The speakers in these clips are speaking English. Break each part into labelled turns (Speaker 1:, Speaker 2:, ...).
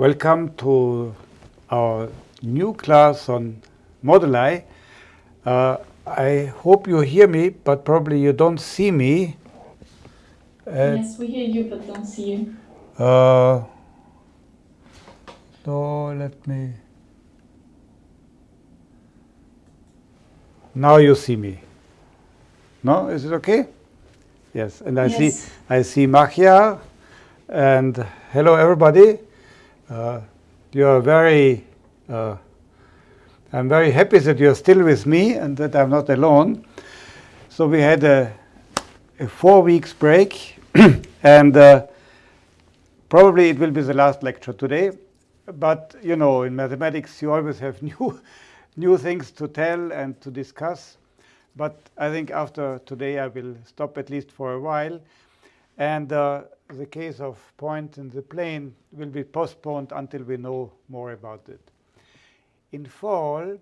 Speaker 1: Welcome to our new class on moduli. Uh, I hope you hear me, but probably you don't see me.
Speaker 2: Uh, yes, we hear you, but don't see you.
Speaker 1: Uh, so let me. Now you see me. No, is it okay? Yes, and I yes. see I see Machia, and hello everybody. Uh, you are very. Uh, I'm very happy that you're still with me and that I'm not alone. So we had a, a four weeks break, and uh, probably it will be the last lecture today. But you know, in mathematics, you always have new new things to tell and to discuss. But I think after today, I will stop at least for a while. And uh, the case of point in the plane will be postponed until we know more about it. In fall,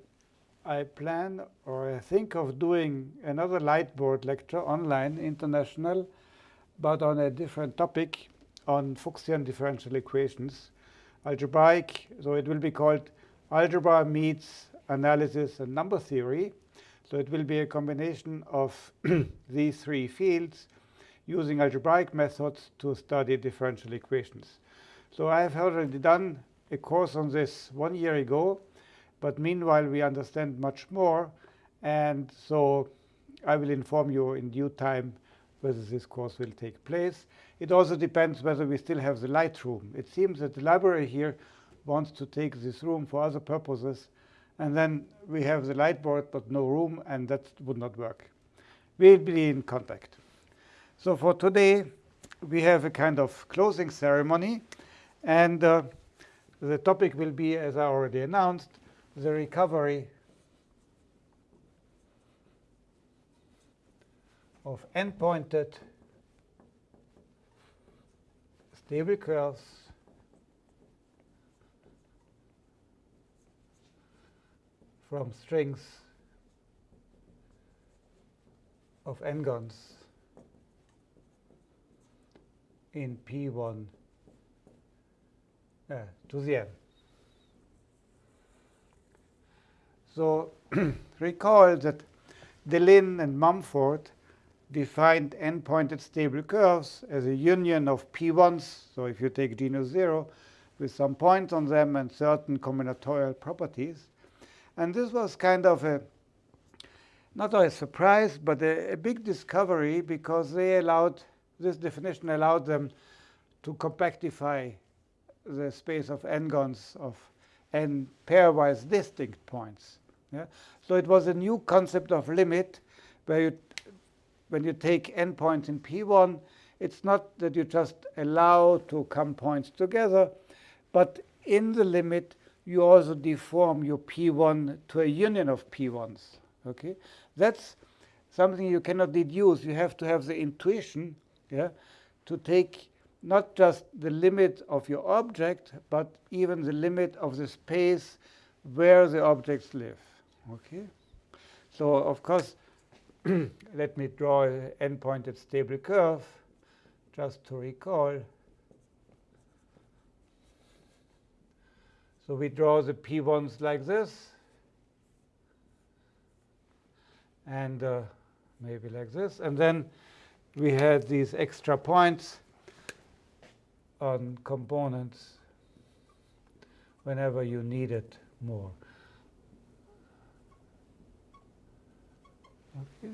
Speaker 1: I plan or I think of doing another Lightboard lecture online, international, but on a different topic on Fuchsian differential equations, algebraic. So it will be called Algebra Meets Analysis and Number Theory. So it will be a combination of these three fields using algebraic methods to study differential equations. So I have already done a course on this one year ago, but meanwhile we understand much more. And so I will inform you in due time whether this course will take place. It also depends whether we still have the light room. It seems that the library here wants to take this room for other purposes. And then we have the light board but no room, and that would not work. We'll be in contact. So for today, we have a kind of closing ceremony. And uh, the topic will be, as I already announced, the recovery of n-pointed stable curves from strings of n-gons in P1 uh, to the n. So recall that Deligne and Mumford defined n-pointed stable curves as a union of p1s. So if you take genus 0 with some points on them and certain combinatorial properties. And this was kind of a not a surprise, but a, a big discovery because they allowed this definition allowed them to compactify the space of n-gons of n pairwise distinct points. Yeah? So it was a new concept of limit where you, when you take n points in P1, it's not that you just allow to come points together, but in the limit, you also deform your P1 to a union of P1s. Okay, That's something you cannot deduce. You have to have the intuition yeah, to take not just the limit of your object, but even the limit of the space where the objects live. Okay, So of course, let me draw an n-pointed stable curve just to recall. So we draw the p1s like this, and uh, maybe like this. And then we had these extra points on components whenever you need it more. Okay.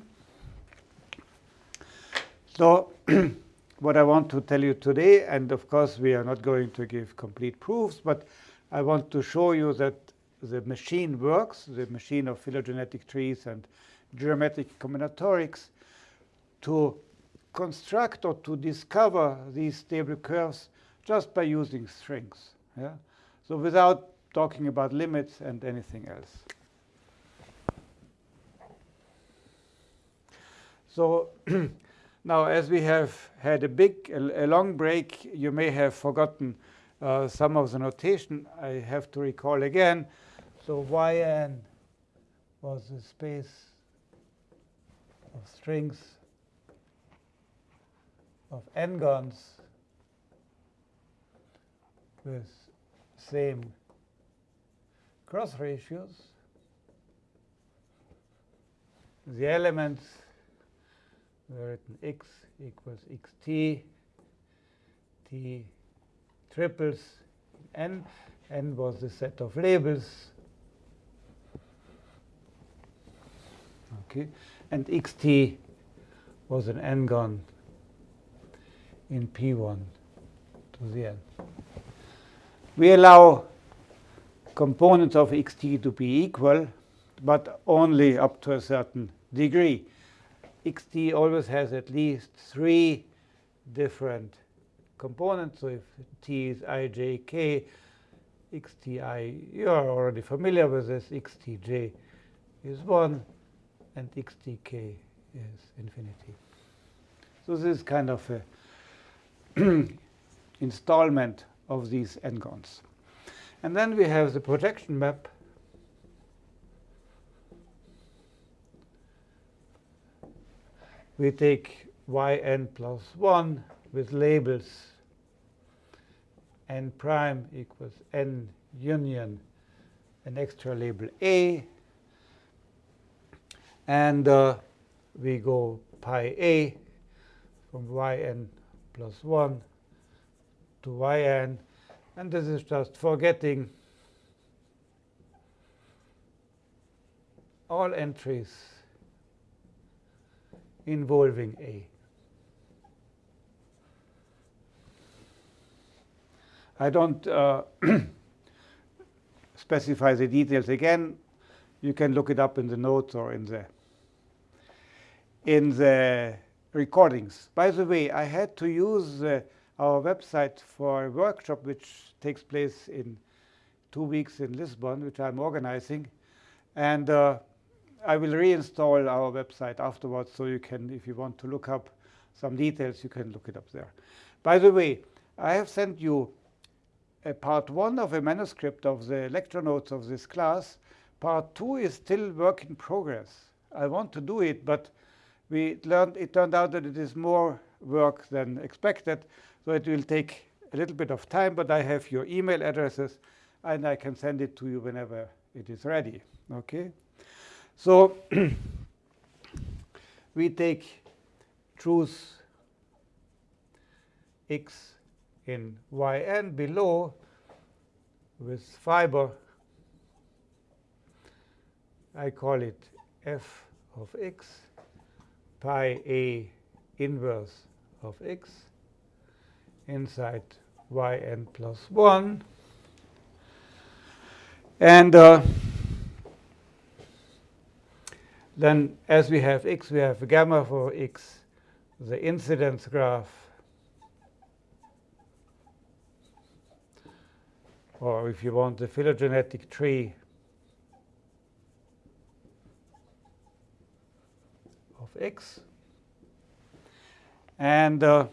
Speaker 1: So what I want to tell you today, and of course we are not going to give complete proofs, but I want to show you that the machine works, the machine of phylogenetic trees and geometric combinatorics, to construct or to discover these stable curves just by using strings. Yeah? So without talking about limits and anything else. So now, as we have had a big, a, a long break, you may have forgotten uh, some of the notation. I have to recall again. So yn was the space of strings of n-gons with same cross ratios. The elements were written x equals xt, t triples n. n was the set of labels. Okay, and xt was an n-gon in P1 to the n. We allow components of xt to be equal, but only up to a certain degree. xt always has at least three different components. So if t is i, j, k, xti, you are already familiar with this, xtj is 1, and xtk is infinity. So this is kind of a installment of these n-gons. And then we have the projection map. We take yn plus 1 with labels n prime equals n union an extra label a. And uh, we go pi a from yn plus 1 to yn. And this is just forgetting all entries involving A. I don't uh, specify the details again. You can look it up in the notes or in the in the recordings. By the way, I had to use uh, our website for a workshop which takes place in two weeks in Lisbon, which I'm organizing. And uh, I will reinstall our website afterwards, so you can, if you want to look up some details, you can look it up there. By the way, I have sent you a part one of a manuscript of the lecture notes of this class. Part two is still work in progress. I want to do it, but we learned, it turned out that it is more work than expected. So it will take a little bit of time, but I have your email addresses, and I can send it to you whenever it is ready. Okay? So we take truth x in yn below with fiber. I call it f of x pi a inverse of x inside yn plus 1. And uh, then as we have x, we have gamma for x, the incidence graph, or if you want the phylogenetic tree x. And uh,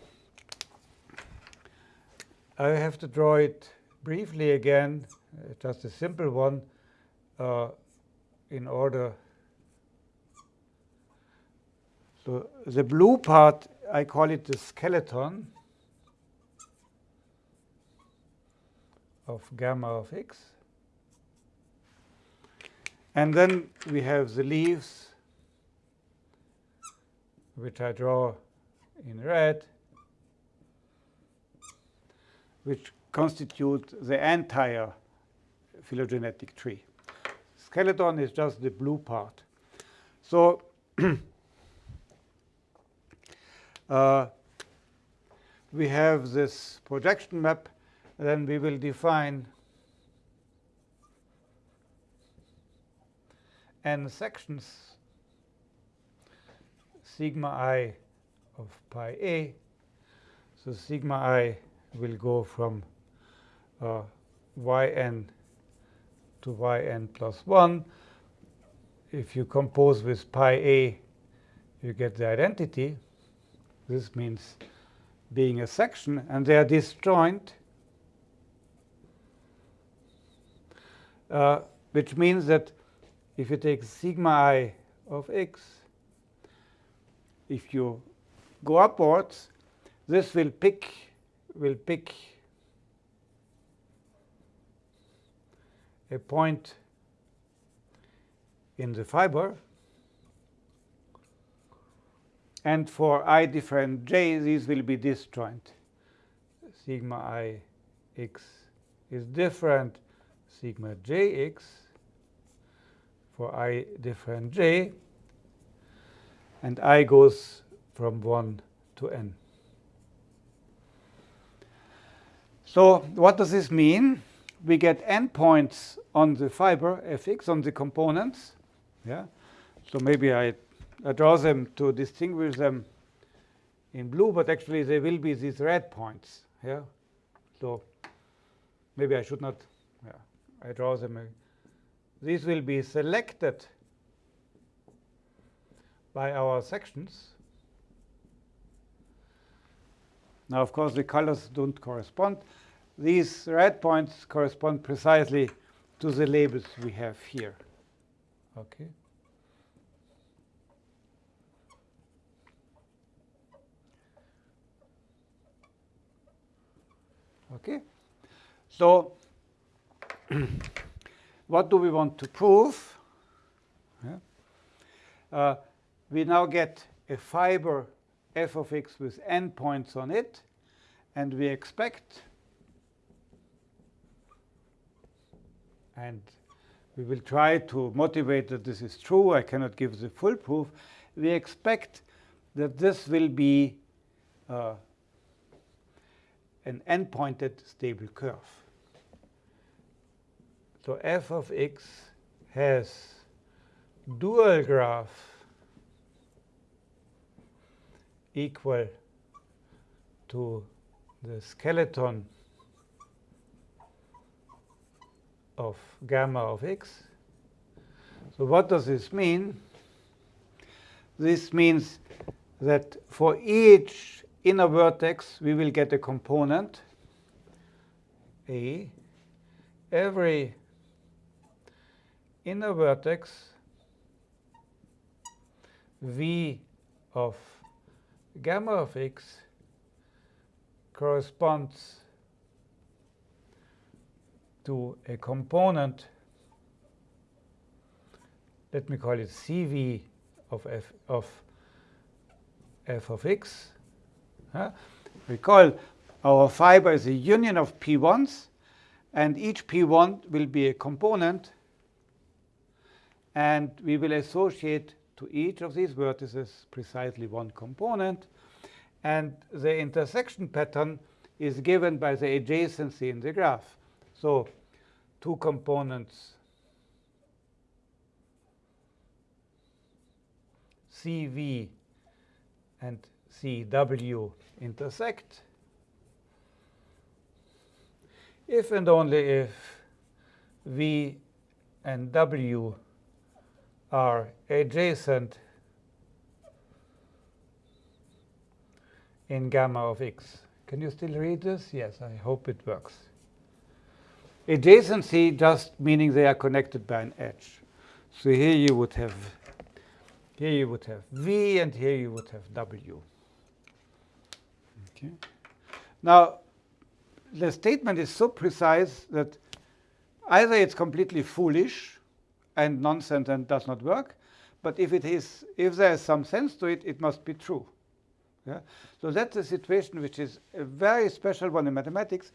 Speaker 1: I have to draw it briefly again, uh, just a simple one, uh, in order. So the blue part, I call it the skeleton of gamma of x. And then we have the leaves, which I draw in red which constitute the entire phylogenetic tree. Skeleton is just the blue part. So uh, we have this projection map, then we will define n sections sigma i of pi a. So sigma i will go from uh, yn to yn plus 1. If you compose with pi a, you get the identity. This means being a section, and they are disjoint, uh, which means that if you take sigma i of x, if you go upwards, this will pick will pick a point in the fiber. And for i different j, these will be disjoint. Sigma i x is different sigma jx for i different j. And i goes from 1 to n. So what does this mean? We get endpoints on the fiber fx, on the components. Yeah. So maybe I, I draw them to distinguish them in blue, but actually they will be these red points. Yeah. So maybe I should not. Yeah. I draw them. These will be selected by our sections. Now, of course, the colors don't correspond. These red points correspond precisely to the labels we have here. Okay. Okay. So what do we want to prove? Yeah. Uh, we now get a fiber f of x with n points on it, and we expect, and we will try to motivate that this is true. I cannot give the full proof. We expect that this will be uh, an n-pointed stable curve. So f of x has dual graph equal to the skeleton of gamma of x. So what does this mean? This means that for each inner vertex, we will get a component, A. Every inner vertex, V of gamma of x corresponds to a component, let me call it CV of f of f of x. Huh? Recall our fiber is a union of p1s, and each p1 will be a component, and we will associate to each of these vertices precisely one component. And the intersection pattern is given by the adjacency in the graph. So two components CV and CW intersect if and only if V and W are adjacent in gamma of x. Can you still read this? Yes, I hope it works. Adjacency just meaning they are connected by an edge. So here you would have here you would have V and here you would have W. Okay. Now the statement is so precise that either it's completely foolish and nonsense and does not work. But if it is, if there is some sense to it, it must be true. Yeah? So that's a situation which is a very special one in mathematics.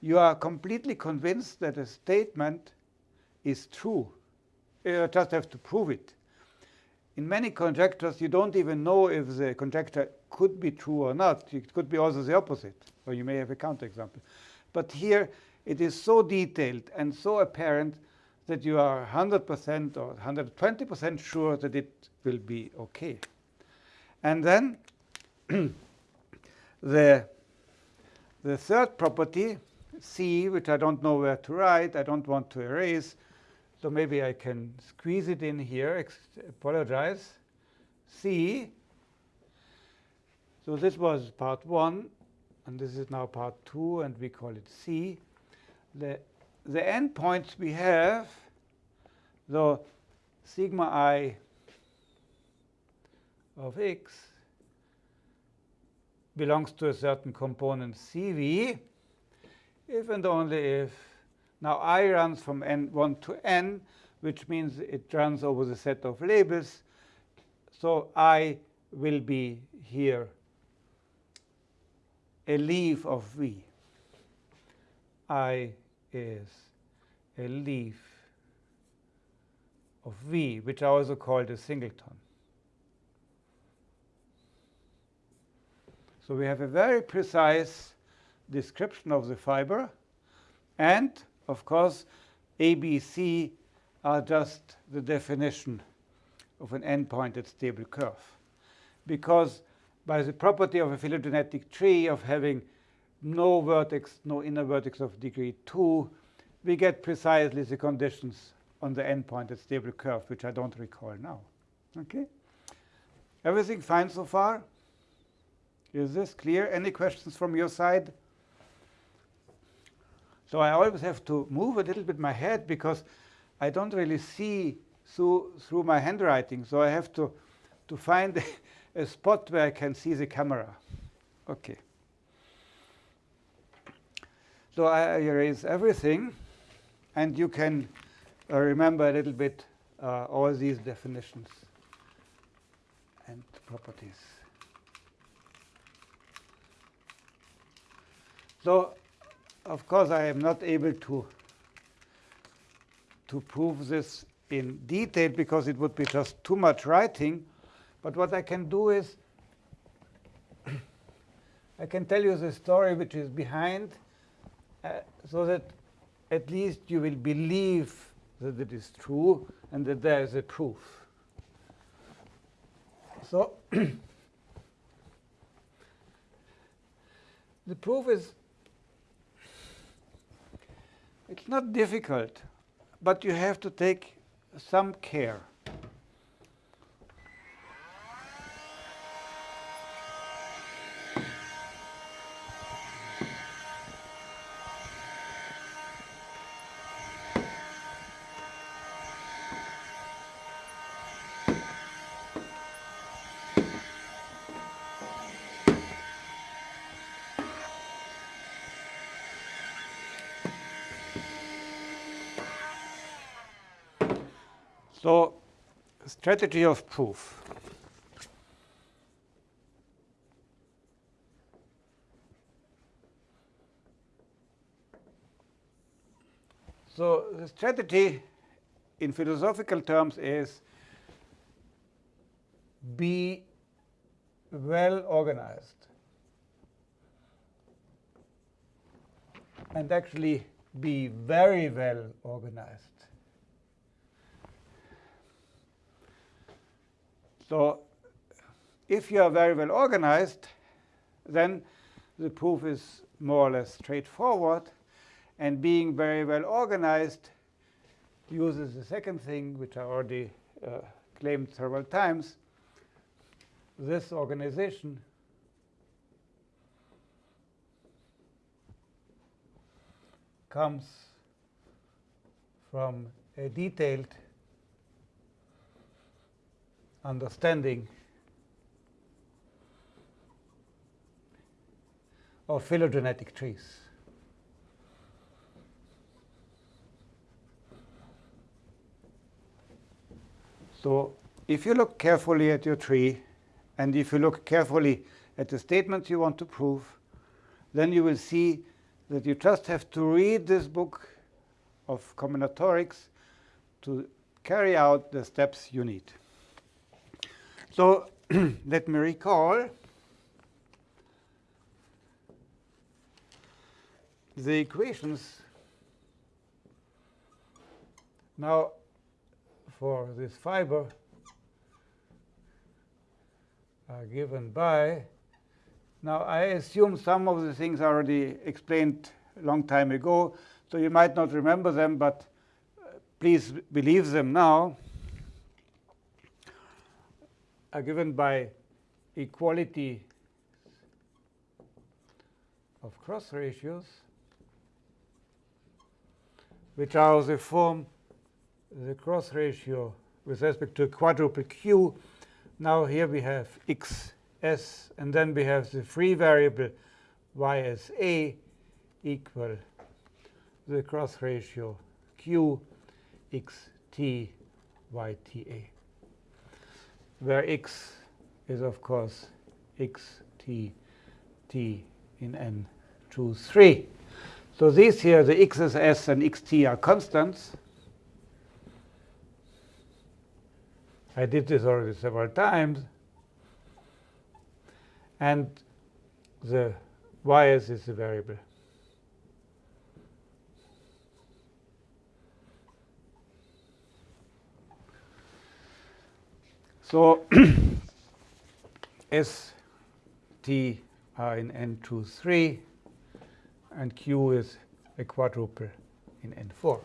Speaker 1: You are completely convinced that a statement is true. You just have to prove it. In many conjectures, you don't even know if the conjecture could be true or not. It could be also the opposite, or you may have a counterexample. But here, it is so detailed and so apparent that you are 100% or 120% sure that it will be OK. And then the, the third property, C, which I don't know where to write, I don't want to erase, so maybe I can squeeze it in here, apologize. C, so this was part one, and this is now part two, and we call it C. The the endpoints we have, the sigma i of x belongs to a certain component CV if and only if Now I runs from n1 to n, which means it runs over the set of labels. So I will be here a leaf of V. I is a leaf of V, which I also called a singleton. So we have a very precise description of the fiber. And, of course, ABC are just the definition of an n-pointed stable curve. Because by the property of a phylogenetic tree of having no vertex, no inner vertex of degree 2, we get precisely the conditions on the n-pointed stable curve, which I don't recall now. Okay? Everything fine so far? Is this clear? Any questions from your side? So I always have to move a little bit my head because I don't really see through, through my handwriting. So I have to, to find a spot where I can see the camera. Okay. So I erase everything, and you can uh, remember a little bit uh, all these definitions and properties. So, of course, I am not able to, to prove this in detail because it would be just too much writing. But what I can do is I can tell you the story which is behind Uh, so that at least you will believe that it is true and that there is a proof. So the proof is it's not difficult, but you have to take some care. So strategy of proof. So the strategy in philosophical terms is be well organized and actually be very well organized. So if you are very well organized, then the proof is more or less straightforward. And being very well organized uses the second thing, which I already uh, claimed several times. This organization comes from a detailed understanding of phylogenetic trees. So if you look carefully at your tree, and if you look carefully at the statements you want to prove, then you will see that you just have to read this book of combinatorics to carry out the steps you need. So let me recall the equations. Now for this fiber are given by now I assume some of the things already explained a long time ago so you might not remember them but uh, please believe them now are given by equality of cross ratios, which are the form the cross ratio with respect to quadruple q. Now here we have x s, and then we have the free variable y as a equal the cross ratio q x t y t a, where x is, of course, x t t in n choose 3. So these here, the x's s and xt are constants. I did this already several times. And the ys is the variable. So S, T are in N2, 3, and Q is a quadruple in N4.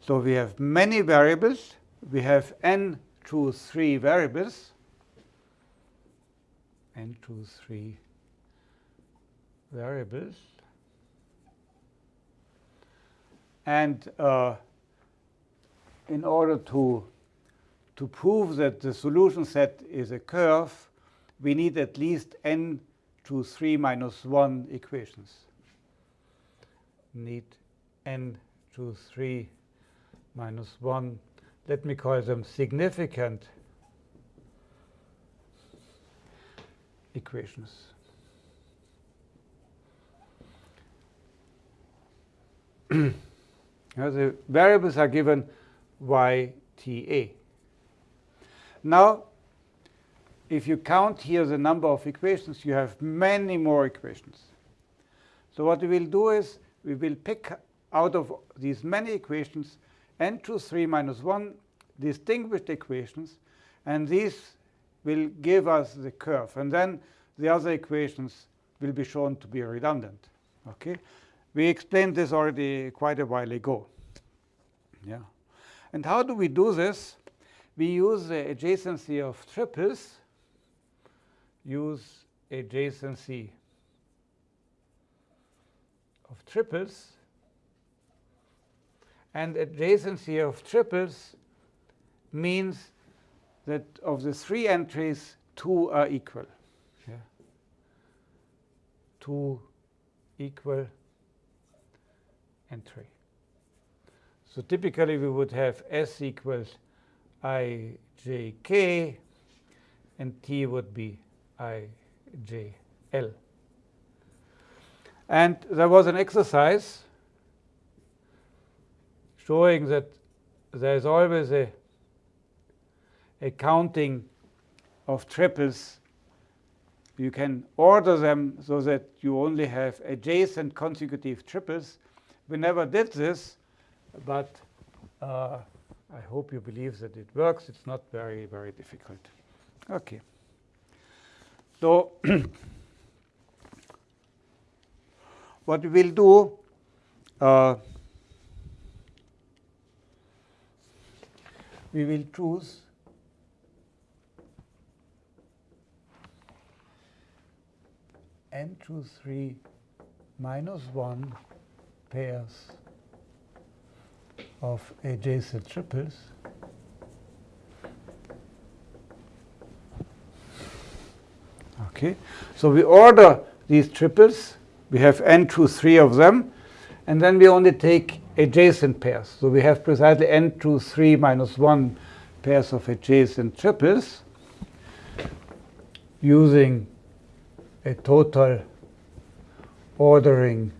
Speaker 1: So we have many variables. We have N, 2, 3 variables. N, 2, 3 variables. And uh, in order to to prove that the solution set is a curve, we need at least n to 3 minus 1 equations. Need n to 3 minus 1. Let me call them significant equations. now the variables are given y, t, a. Now, if you count here the number of equations, you have many more equations. So what we will do is we will pick out of these many equations n to 3 minus 1 distinguished equations, and these will give us the curve. And then the other equations will be shown to be redundant. Okay, We explained this already quite a while ago. Yeah. And how do we do this? We use the adjacency of triples, use adjacency of triples, and adjacency of triples means that of the three entries, two are equal. Yeah. Two equal entry. So typically we would have S equals i j k, and t would be i j l. And there was an exercise showing that there is always a, a counting of triples. You can order them so that you only have adjacent consecutive triples. We never did this, but uh, I hope you believe that it works. It's not very, very difficult. Okay. So what we will do, uh, we will choose n choose 3 minus 1 pairs of adjacent triples. Okay, so we order these triples. We have n to 3 of them. And then we only take adjacent pairs. So we have precisely n to 3 minus 1 pairs of adjacent triples using a total ordering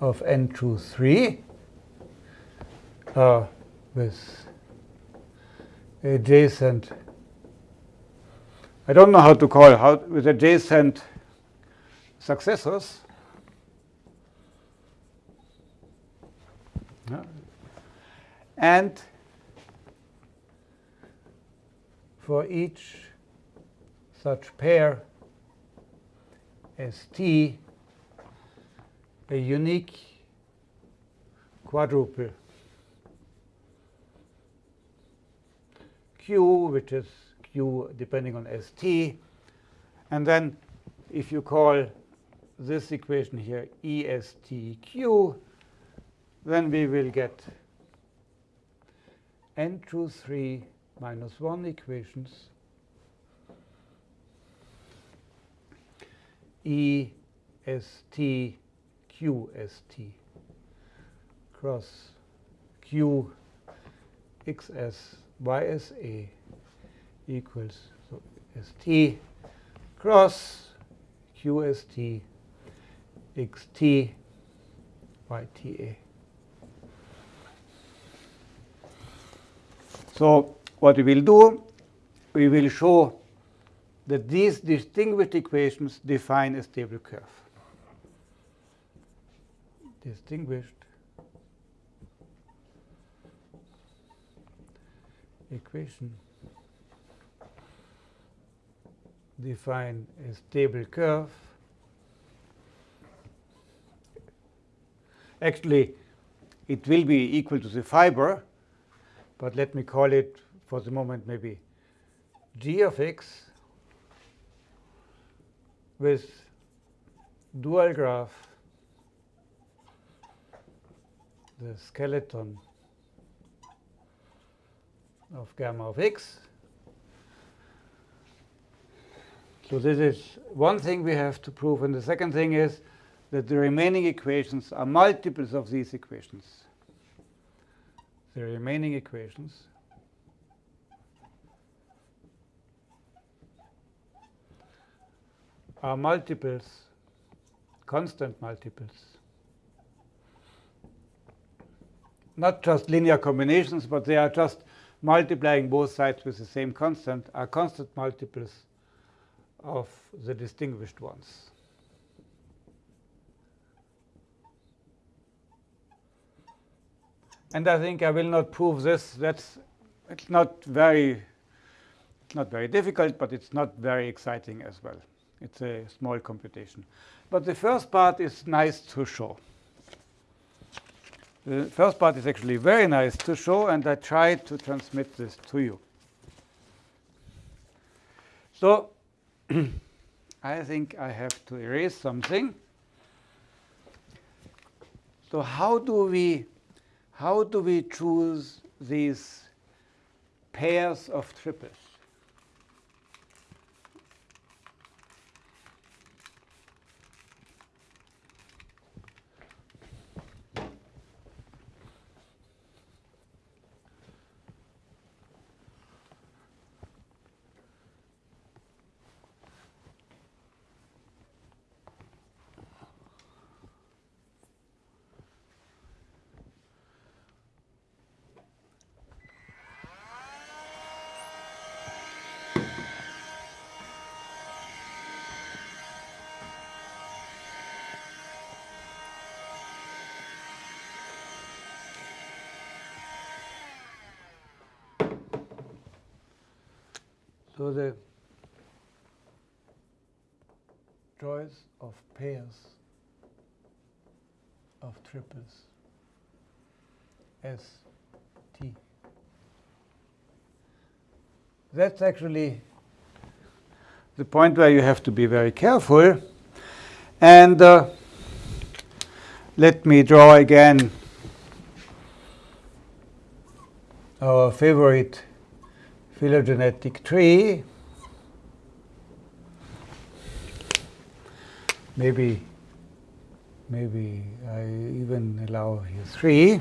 Speaker 1: of n to 3 uh, with adjacent, I don't know how to call how, with adjacent successors. And for each such pair ST, a unique quadruple q, which is q depending on st. And then if you call this equation here ESTQ, then we will get n to 3 minus 1 equations ESTQ q as t cross q x as y as a equals so as t cross QST XT YTA. So what we will do, we will show that these distinguished equations define a stable curve. Distinguished equation define a stable curve. Actually, it will be equal to the fiber, but let me call it for the moment maybe g of x with dual graph the skeleton of gamma of x. So this is one thing we have to prove. And the second thing is that the remaining equations are multiples of these equations. The remaining equations are multiples, constant multiples. Not just linear combinations, but they are just multiplying both sides with the same constant, are constant multiples of the distinguished ones. And I think I will not prove this. That's it's not very it's not very difficult, but it's not very exciting as well. It's a small computation. But the first part is nice to show. The first part is actually very nice to show, and I tried to transmit this to you. So I think I have to erase something. So how do we how do we choose these pairs of triples? So the choice of pairs of triples S T. That's actually the point where you have to be very careful. And uh, let me draw again our favorite phylogenetic tree. Maybe, maybe I even allow here three.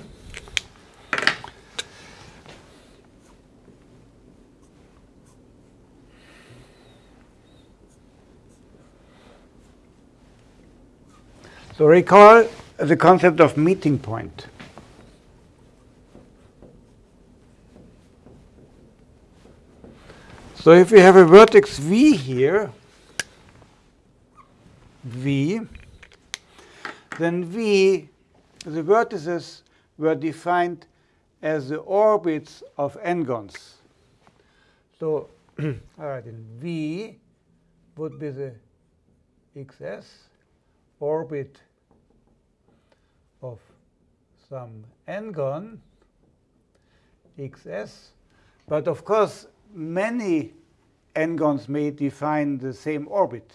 Speaker 1: So recall the concept of meeting point. So if we have a vertex v here, v, then v, the vertices were defined as the orbits of n-gons. So all right, then v would be the xs orbit of some n-gon xs. But of course, many n-gons may define the same orbit.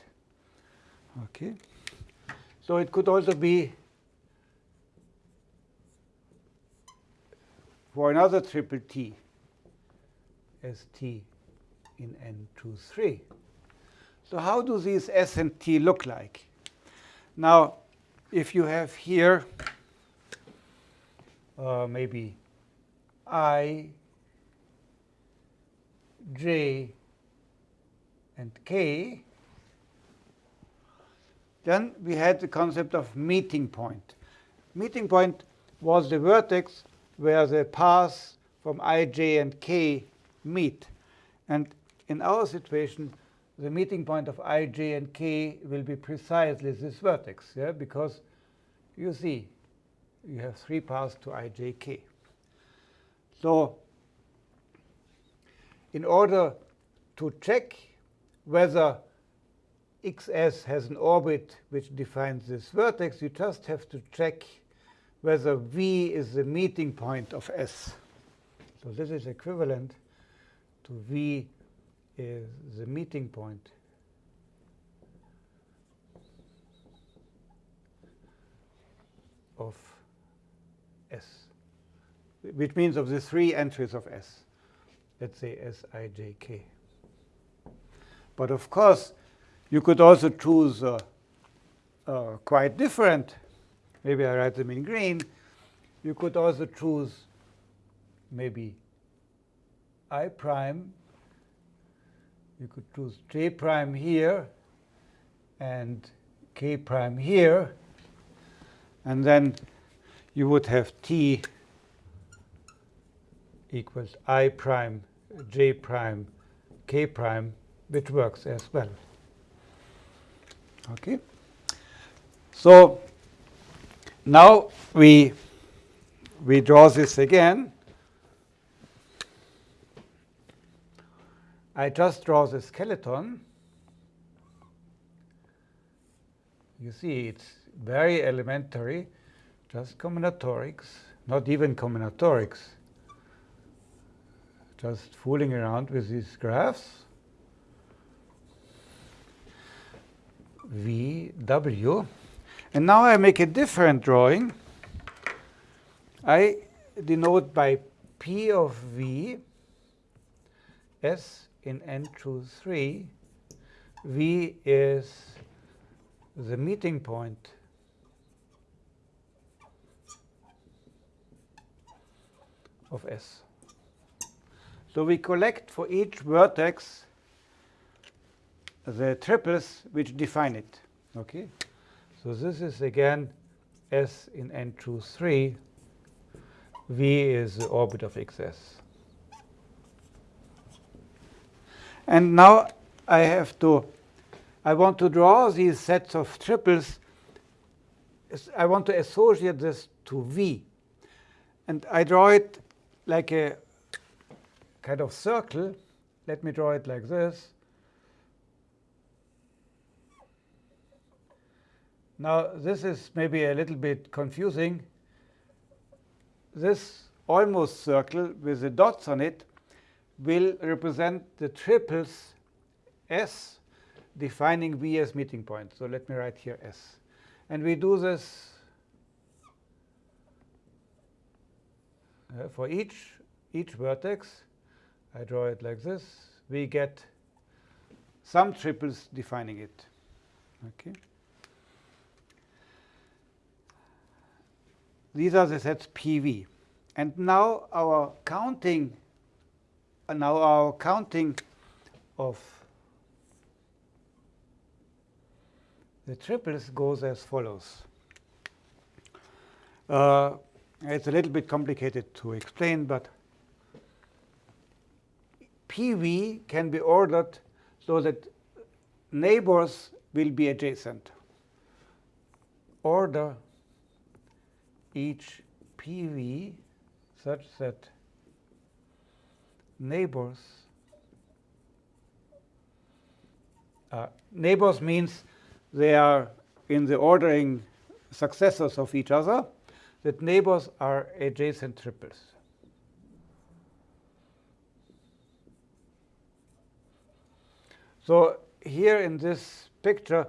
Speaker 1: Okay. So it could also be for another triple T as T in N2, 3. So how do these S and T look like? Now, if you have here uh, maybe i, j, and k, then we had the concept of meeting point. Meeting point was the vertex where the paths from i, j, and k meet. And in our situation, the meeting point of i, j, and k will be precisely this vertex, yeah? because you see, you have three paths to i, j, k. So in order to check whether xs has an orbit which defines this vertex, you just have to check whether v is the meeting point of s. So this is equivalent to v is the meeting point of S, which means of the three entries of S. Let's say S, I, J, K. But of course, you could also choose uh, uh, quite different. Maybe I write them in green. You could also choose maybe I prime you could choose j prime here and k prime here. And then you would have t equals i prime j prime k prime, which works as well. Okay. So now we we draw this again. I just draw the skeleton. You see, it's very elementary, just combinatorics, not even combinatorics, just fooling around with these graphs. V, W. And now I make a different drawing. I denote by P of V, S in n choose 3, V is the meeting point of S. So we collect for each vertex the triples which define it. Okay, so this is again S in n choose 3. V is the orbit of XS. And now I have to, I want to draw these sets of triples. I want to associate this to V. And I draw it like a kind of circle. Let me draw it like this. Now, this is maybe a little bit confusing. This almost circle with the dots on it will represent the triples S defining V as meeting point. So let me write here S. And we do this uh, for each, each vertex. I draw it like this. We get some triples defining it. Okay. These are the sets PV. And now our counting now our counting of the triples goes as follows. Uh, it's a little bit complicated to explain, but PV can be ordered so that neighbors will be adjacent. Order each PV such that neighbors. Uh, neighbors means they are in the ordering successors of each other, that neighbors are adjacent triples. So here in this picture,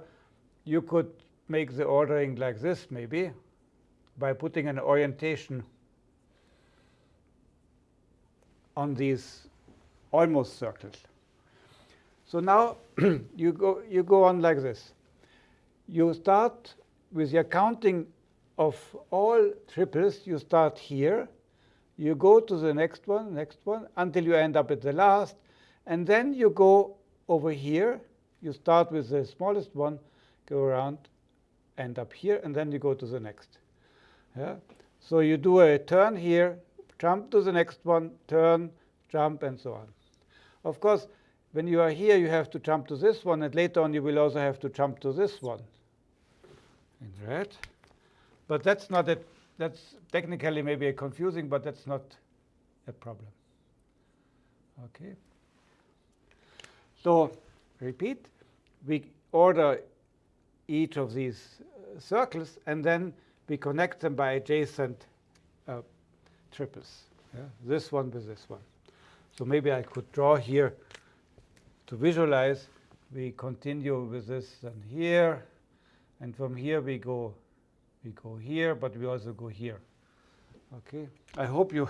Speaker 1: you could make the ordering like this, maybe, by putting an orientation on these almost circles. So now you go you go on like this. You start with your counting of all triples, you start here. You go to the next one, next one, until you end up at the last. And then you go over here. You start with the smallest one, go around, end up here, and then you go to the next. Yeah? So you do a turn here, jump to the next one, turn, jump, and so on. Of course, when you are here, you have to jump to this one, and later on you will also have to jump to this one in red. But that's not a, that's technically maybe a confusing, but that's not a problem. Okay. So repeat, we order each of these uh, circles, and then we connect them by adjacent uh, triples. Yeah? This one with this one. So maybe I could draw here to visualize. We continue with this and here, and from here we go we go here, but we also go here. Okay. I hope you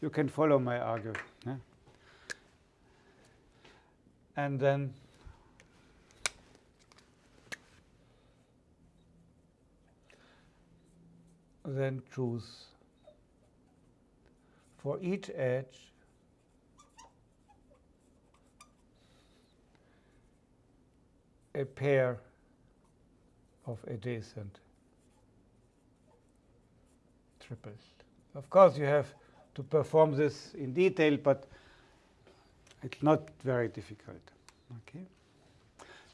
Speaker 1: you can follow my argument. Yeah? And then then choose for each edge a pair of adjacent triples. Of course, you have to perform this in detail, but it's not very difficult. Okay.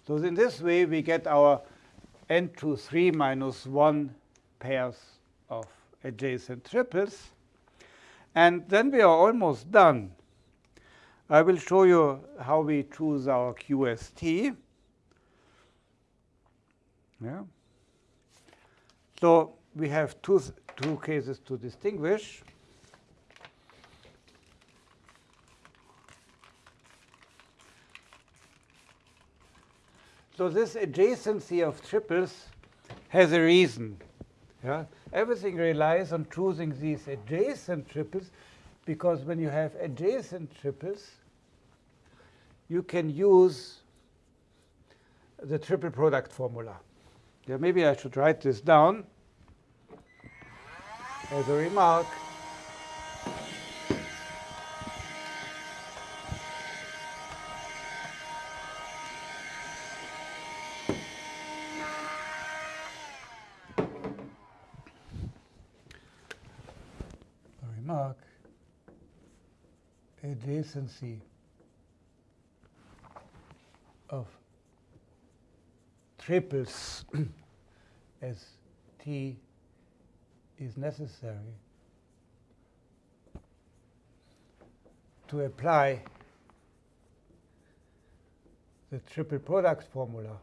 Speaker 1: So in this way, we get our n to 3 minus 1 pairs of adjacent triples. And then we are almost done. I will show you how we choose our QST. Yeah. So we have two, two cases to distinguish. So this adjacency of triples has a reason. Yeah? Everything relies on choosing these adjacent triples because when you have adjacent triples, you can use the triple product formula. Yeah, maybe I should write this down as a remark. Of triples as t is necessary to apply the triple product formula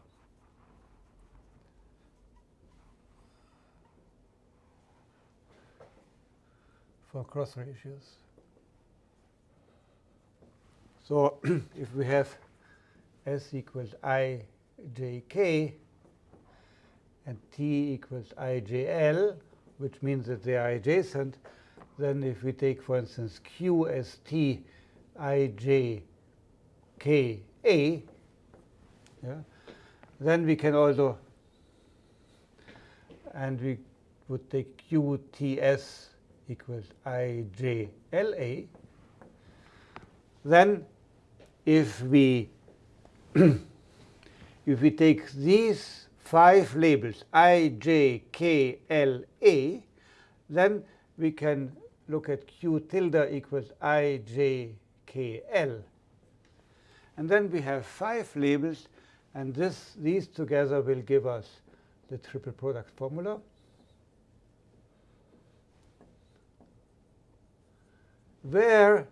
Speaker 1: for cross ratios. So if we have S equals I j k and T equals I j l, which means that they are adjacent, then if we take, for instance, Q as T I j k a, yeah, then we can also, and we would take Q T S equals I j L A. Then if we if we take these five labels, I, J, K, L, A, then we can look at Q tilde equals I, J, K, L. And then we have five labels, and this, these together will give us the triple product formula. Where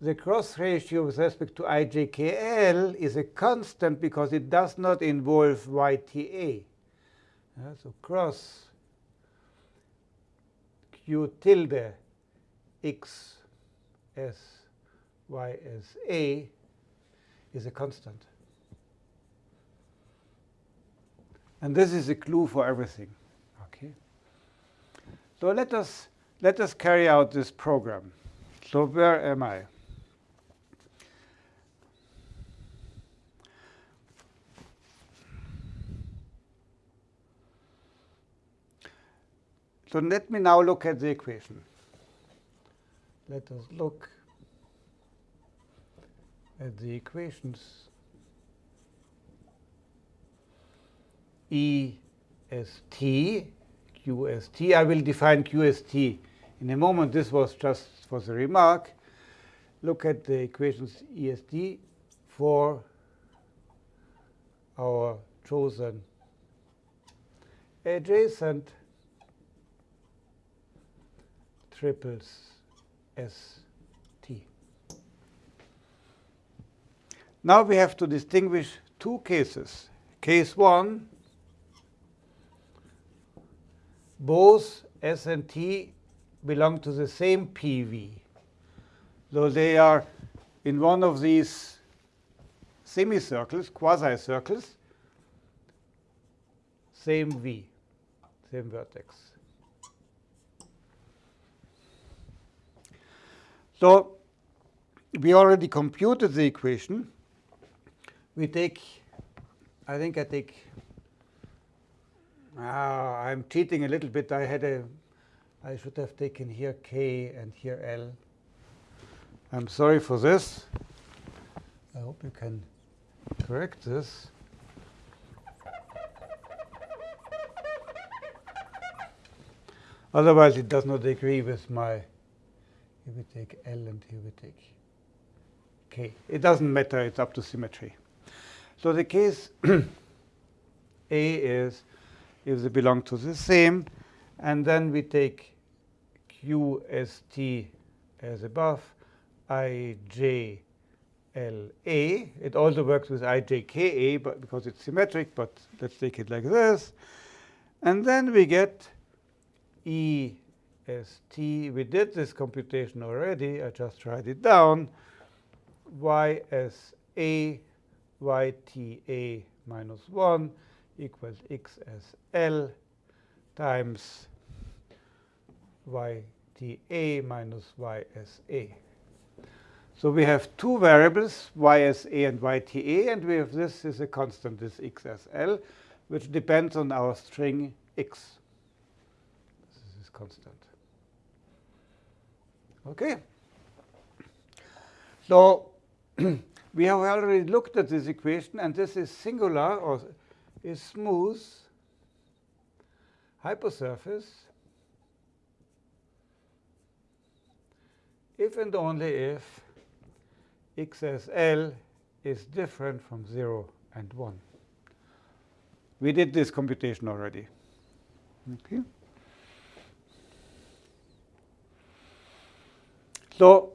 Speaker 1: the cross ratio with respect to ijkl is a constant because it does not involve yta. So cross q tilde x s y s a is a constant. And this is a clue for everything. Okay. So let us let us carry out this program. So where am I? So let me now look at the equation. Let us look at the equations. I will define QST in a moment. This was just for the remark. Look at the equations EST for our chosen adjacent triples S t. Now we have to distinguish two cases. Case 1, both S and T belong to the same PV. So they are in one of these semicircles, quasi-circles, same V, same vertex. So we already computed the equation. We take, I think I take, ah, I'm cheating a little bit. I had a, I should have taken here K and here L. I'm sorry for this. I hope you can correct this. Otherwise, it does not agree with my here we take L and here we take K. It doesn't matter, it's up to symmetry. So the case A is if they belong to the same, and then we take QST as above, IJLA. It also works with IJKA but because it's symmetric, but let's take it like this. And then we get E st. We did this computation already. I just write it down. y ysa yta minus 1 equals xsl times yta minus ysa. So we have two variables, ysa and yta, and we have this is a constant, this xsl, which depends on our string x. This is constant. Okay. So we have already looked at this equation, and this is singular or is smooth hypersurface if and only if XSL is different from 0 and 1. We did this computation already. Okay. So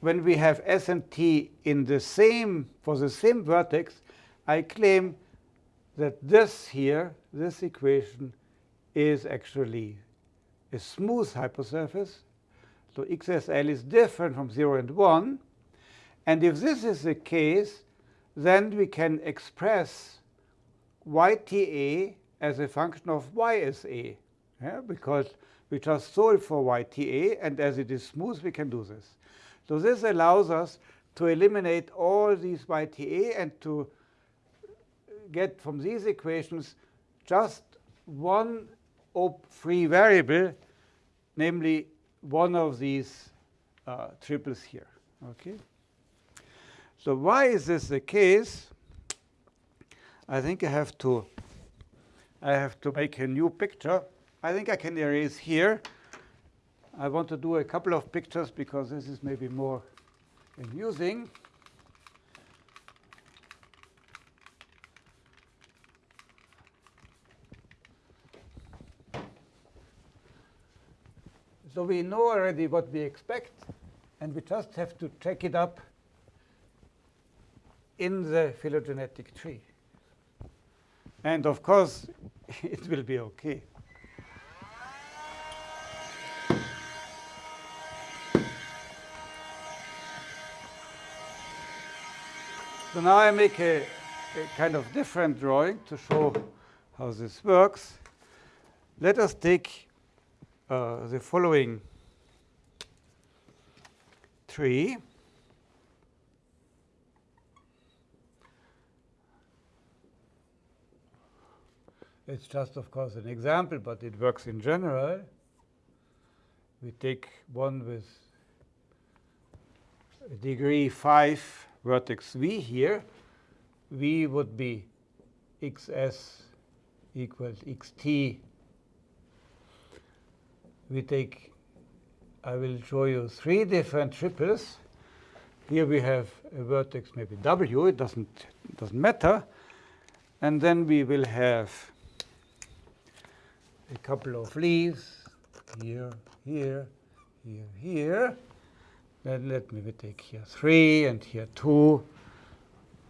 Speaker 1: when we have S and T in the same, for the same vertex, I claim that this here, this equation, is actually a smooth hypersurface. So XSL is different from 0 and 1. And if this is the case, then we can express YTA as a function of YSA, yeah? because we just solve for yta, and as it is smooth, we can do this. So this allows us to eliminate all these yta and to get from these equations just one free variable, namely one of these uh, triples here. Okay. So why is this the case? I think I have to I have to make a new picture. I think I can erase here. I want to do a couple of pictures because this is maybe more amusing. So we know already what we expect, and we just have to check it up in the phylogenetic tree. And of course, it will be OK. So now I make a, a, kind of different drawing to show how this works. Let us take uh, the following tree. It's just, of course, an example, but it works in general. We take one with degree 5 vertex v here. v would be xs equals xt. We take, I will show you three different triples. Here we have a vertex, maybe w, it doesn't, doesn't matter. And then we will have a couple of leaves here, here, here, here. Let me take here 3 and here 2,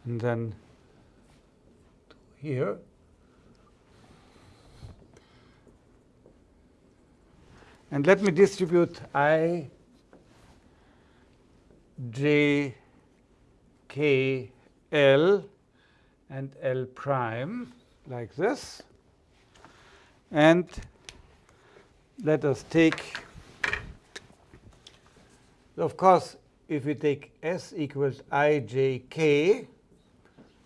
Speaker 1: and then here. And let me distribute i, j, k, l, and l prime like this. And let us take, of course, if we take s equals ijk,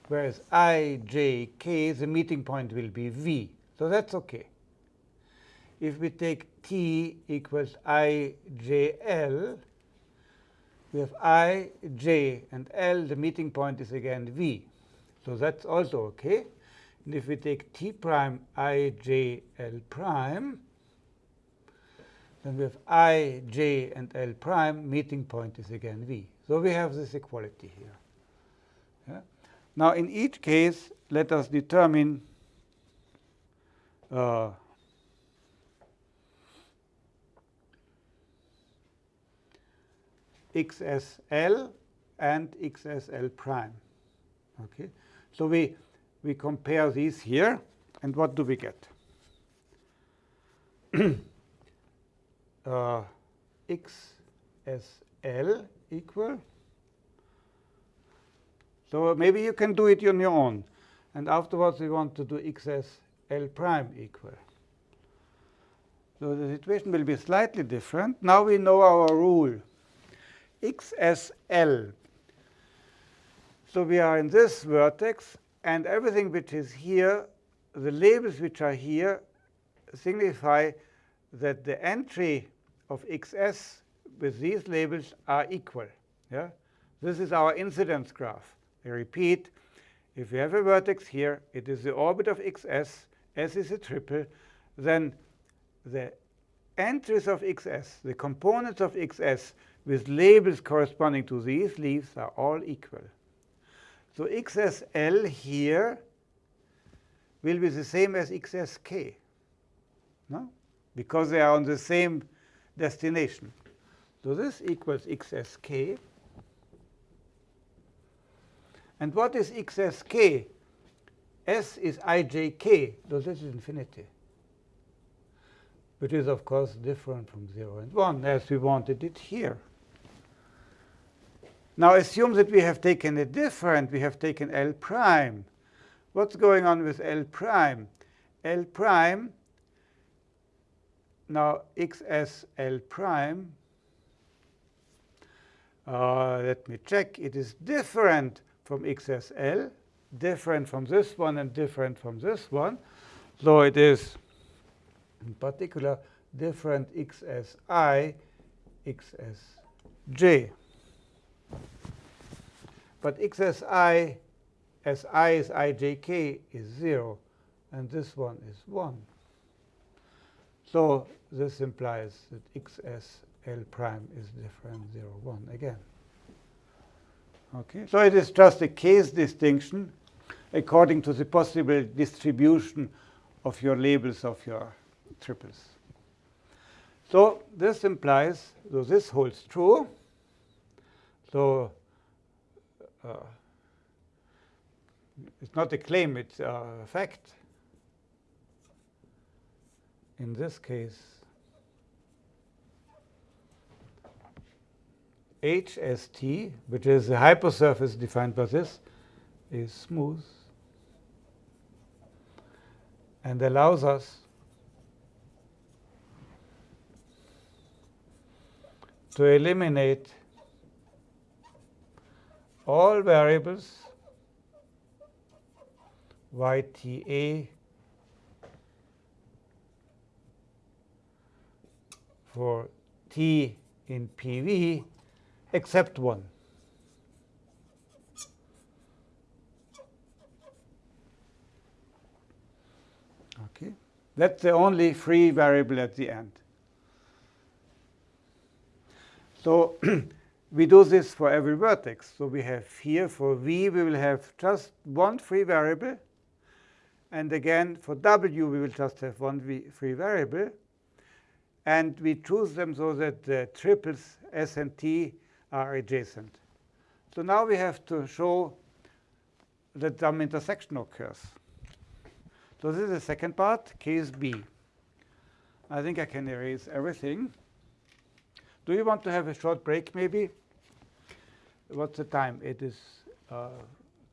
Speaker 1: whereas ijk, the meeting point will be v. So that's OK. If we take t equals ijl, we have i, j, and l. The meeting point is again v. So that's also OK. And if we take t prime i, j, l prime, then we have i, j, and l prime. Meeting point is again v. So we have this equality here. Yeah? Now, in each case, let us determine uh, xsl and xsl prime. Okay, so we we compare these here, and what do we get? uh, xsl equal. So maybe you can do it on your own. And afterwards, we want to do xsl prime equal. So the situation will be slightly different. Now we know our rule, xsl. So we are in this vertex, and everything which is here, the labels which are here, signify that the entry of xs with these labels are equal. Yeah? This is our incidence graph. I repeat, if you have a vertex here, it is the orbit of xs, s is a triple, then the entries of xs, the components of xs with labels corresponding to these leaves are all equal. So xsl here will be the same as xsk, no? because they are on the same destination. So this equals xsk. And what is xsk? S is ijk, so this is infinity, which is, of course, different from 0 and 1, as we wanted it here. Now assume that we have taken a different, we have taken L prime. What's going on with L prime? L prime, now xsl prime, uh, let me check, it is different from XSL, different from this one and different from this one. So it is, in particular, different XSI, XSJ. But xsi as i is ijk is 0, and this one is 1. So this implies that xsl prime is different 0, 1 again. Okay, so it is just a case distinction according to the possible distribution of your labels of your triples. So this implies, so this holds true. So uh, it's not a claim, it's a fact. In this case, HST, which is the hypersurface defined by this, is smooth and allows us to eliminate all variables yta for t in PV except 1. Okay, That's the only free variable at the end. So we do this for every vertex. So we have here for v, we will have just one free variable. And again, for w, we will just have one free variable. And we choose them so that the triples s and t are adjacent. So now we have to show that some intersection occurs. So this is the second part, case B. I think I can erase everything. Do you want to have a short break, maybe? What's the time? It is uh,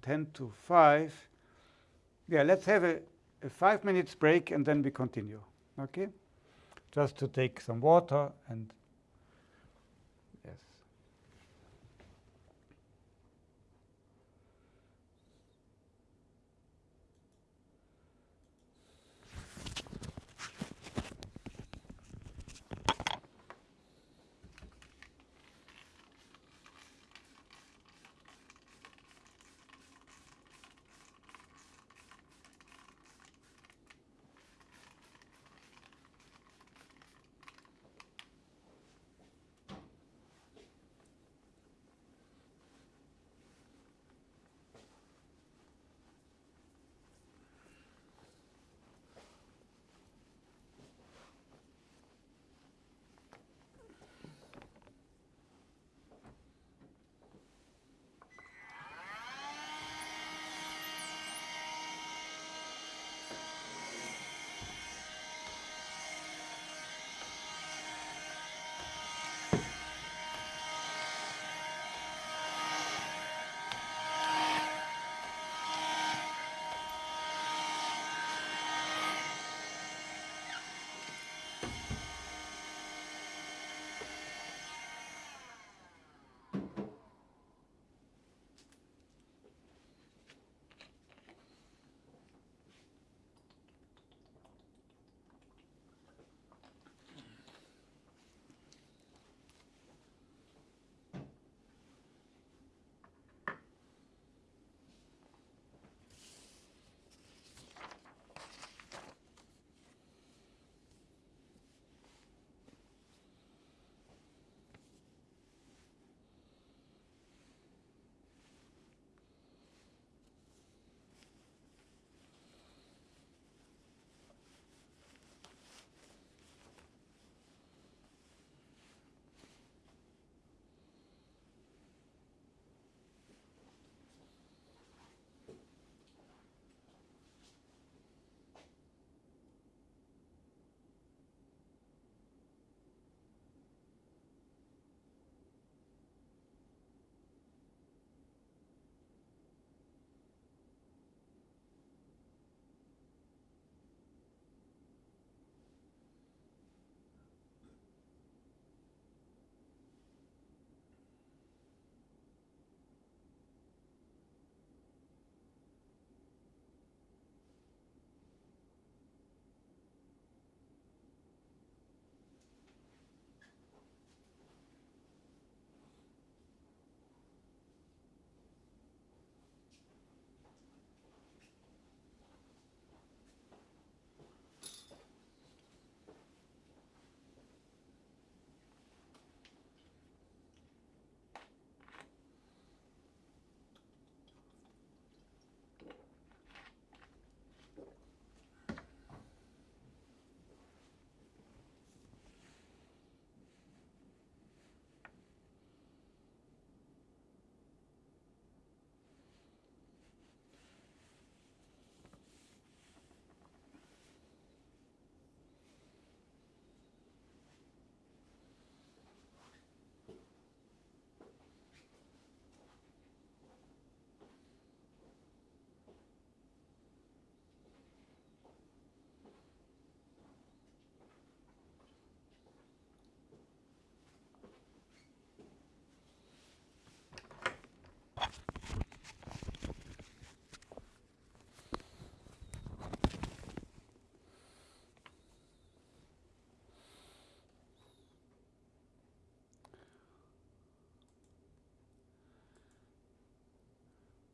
Speaker 1: 10 to 5. Yeah, let's have a, a five minutes break, and then we continue. OK? Just to take some water and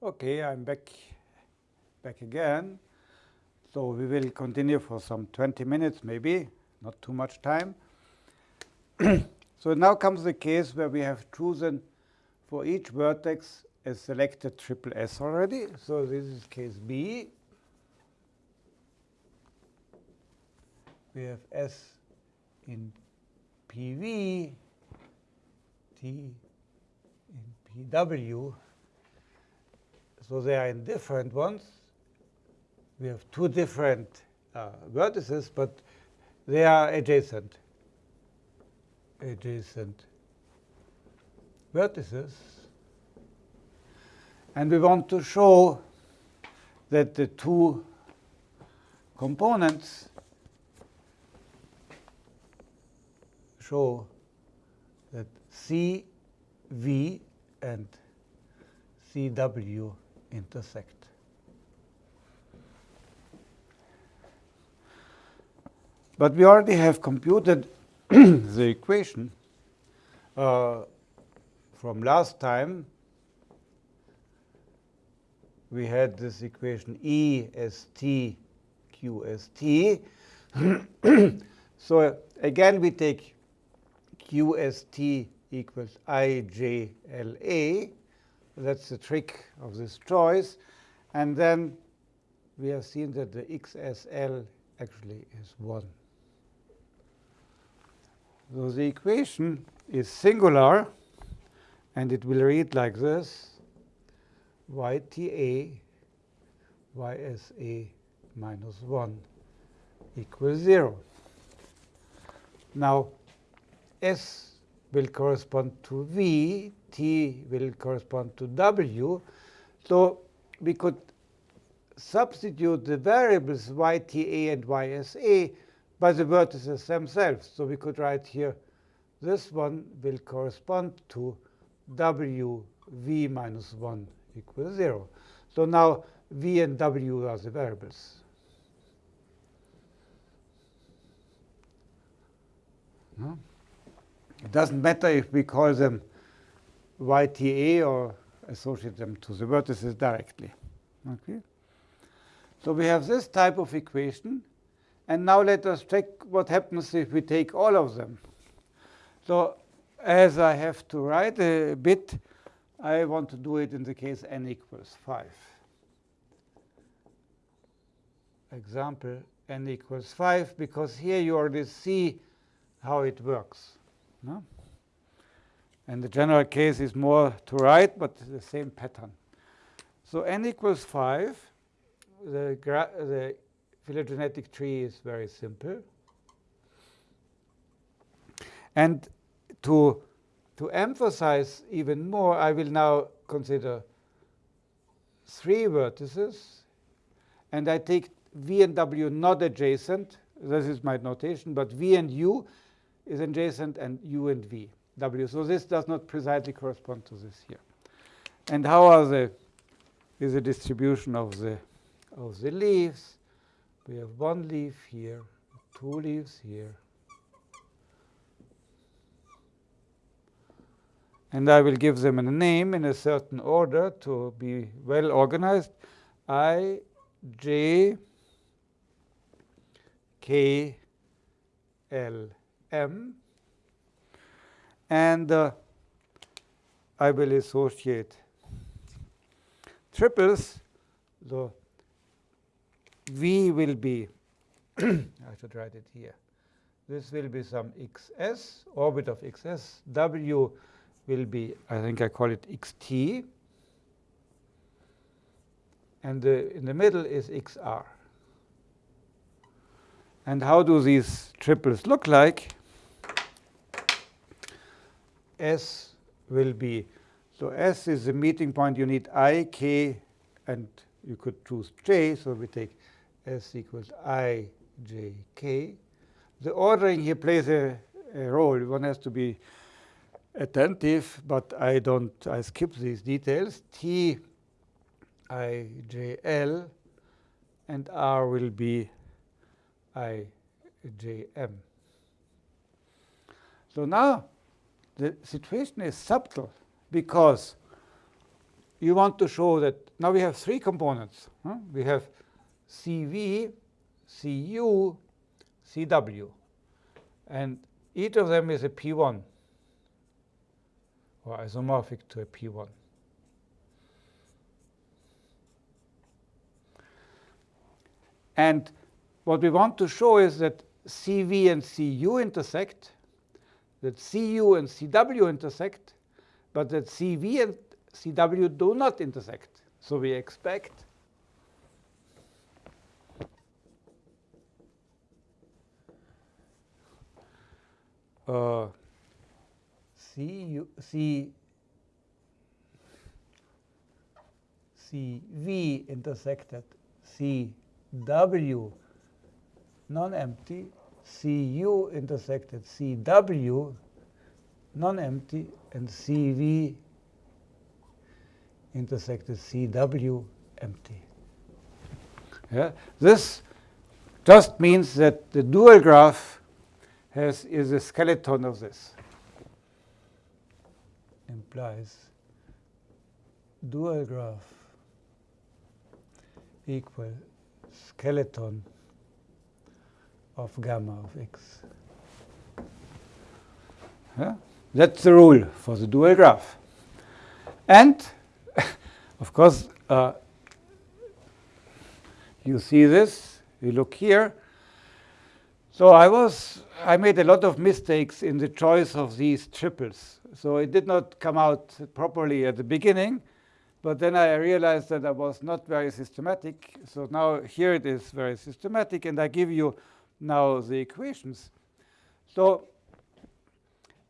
Speaker 1: Okay, I'm back, back again. So we will continue for some 20 minutes, maybe, not too much time. so now comes the case where we have chosen for each vertex a selected triple S already. So this is case B. We have S in PV, T in PW. So they are in different ones. We have two different uh, vertices, but they are adjacent. Adjacent vertices. And we want to show that the two components show that CV and CW intersect. But we already have computed the equation uh, from last time. We had this equation E S T Q S T. so again, we take QST equals IJLA. That's the trick of this choice. And then we have seen that the XSL actually is 1. So the equation is singular, and it will read like this, YTA YSA minus 1 equals 0. Now, S will correspond to V, T will correspond to W. So we could substitute the variables YTA and YSA by the vertices themselves. So we could write here, this one will correspond to WV minus 1 equals 0. So now V and W are the variables. No? It doesn't matter if we call them YTA or associate them to the vertices directly. Okay? So we have this type of equation. And now let us check what happens if we take all of them. So as I have to write a bit, I want to do it in the case n equals 5. Example n equals 5, because here you already see how it works. No? And the general case is more to write, but the same pattern. So n equals 5. The, the phylogenetic tree is very simple. And to, to emphasize even more, I will now consider three vertices. And I take V and W not adjacent. This is my notation. But V and U is adjacent and U and V, W. So this does not precisely correspond to this here. And how are the is the distribution of the of the leaves? We have one leaf here, two leaves here. And I will give them a name in a certain order to be well organized. I, J, K, L, M. And uh, I will associate triples. The V will be, I should write it here. This will be some xs, orbit of xs. W will be, I think I call it xt. And the, in the middle is xr. And how do these triples look like? S will be, so S is the meeting point. You need I, K, and you could choose J. So we take S equals I, J, K. The ordering here plays a, a role. One has to be attentive, but I don't, I skip these details. T, I, J, L, and R will be I, J, M. So now the situation is subtle because you want to show that now we have three components. Huh? We have CV, CU, CW. And each of them is a P1 or isomorphic to a P1. And what we want to show is that CV and CU intersect, that CU and CW intersect, but that CV and CW do not intersect. So we expect uh, C, C, CV intersected CW non-empty, CU intersected CW non-empty, and CV intersected CW empty. Yeah? This just means that the dual graph has, is a skeleton of this. Implies dual graph equal skeleton of gamma of x. Yeah? That's the rule for the dual graph. And, of course, uh, you see this, you look here. So I was, I made a lot of mistakes in the choice of these triples. So it did not come out properly at the beginning, but then I realized that I was not very systematic. So now here it is very systematic, and I give you now the equations. So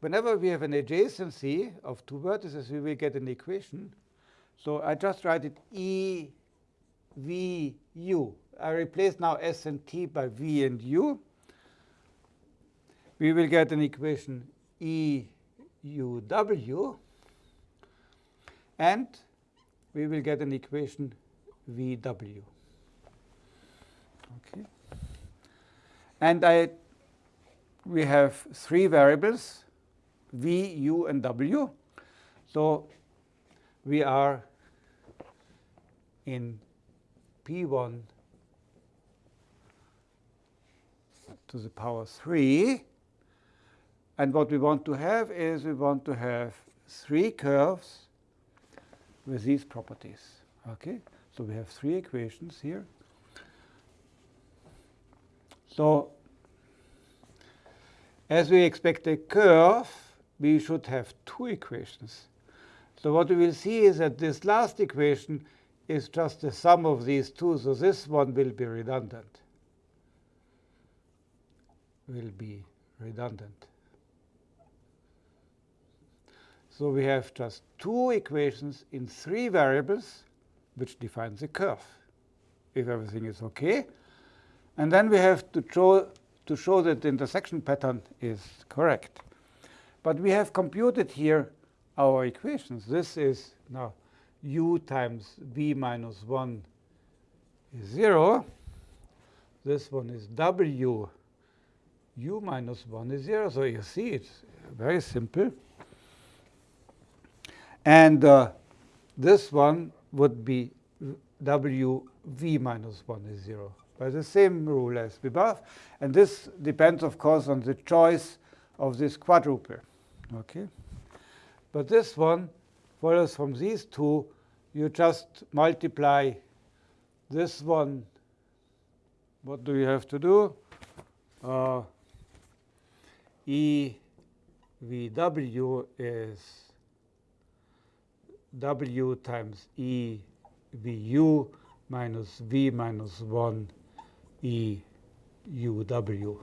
Speaker 1: whenever we have an adjacency of two vertices, we will get an equation. So I just write it E, V, U. I replace now S and T by V and U. We will get an equation E, U, W. And we will get an equation VW. Okay. And I, we have three variables, v, u, and w. So we are in p1 to the power 3. And what we want to have is we want to have three curves with these properties. Okay, So we have three equations here. So as we expect a curve, we should have two equations. So what we will see is that this last equation is just the sum of these two. So this one will be redundant. Will be redundant. So we have just two equations in three variables, which defines the curve, if everything is OK. And then we have to show, to show that the intersection pattern is correct. But we have computed here our equations. This is now u times v minus 1 is 0. This one is w u minus 1 is 0. So you see it's very simple. And uh, this one would be w v minus 1 is 0 by the same rule as above. And this depends, of course, on the choice of this quadruple. Okay? But this one follows from these two. You just multiply this one. What do you have to do? Uh, EVW is W times EVU minus V minus 1 EUW.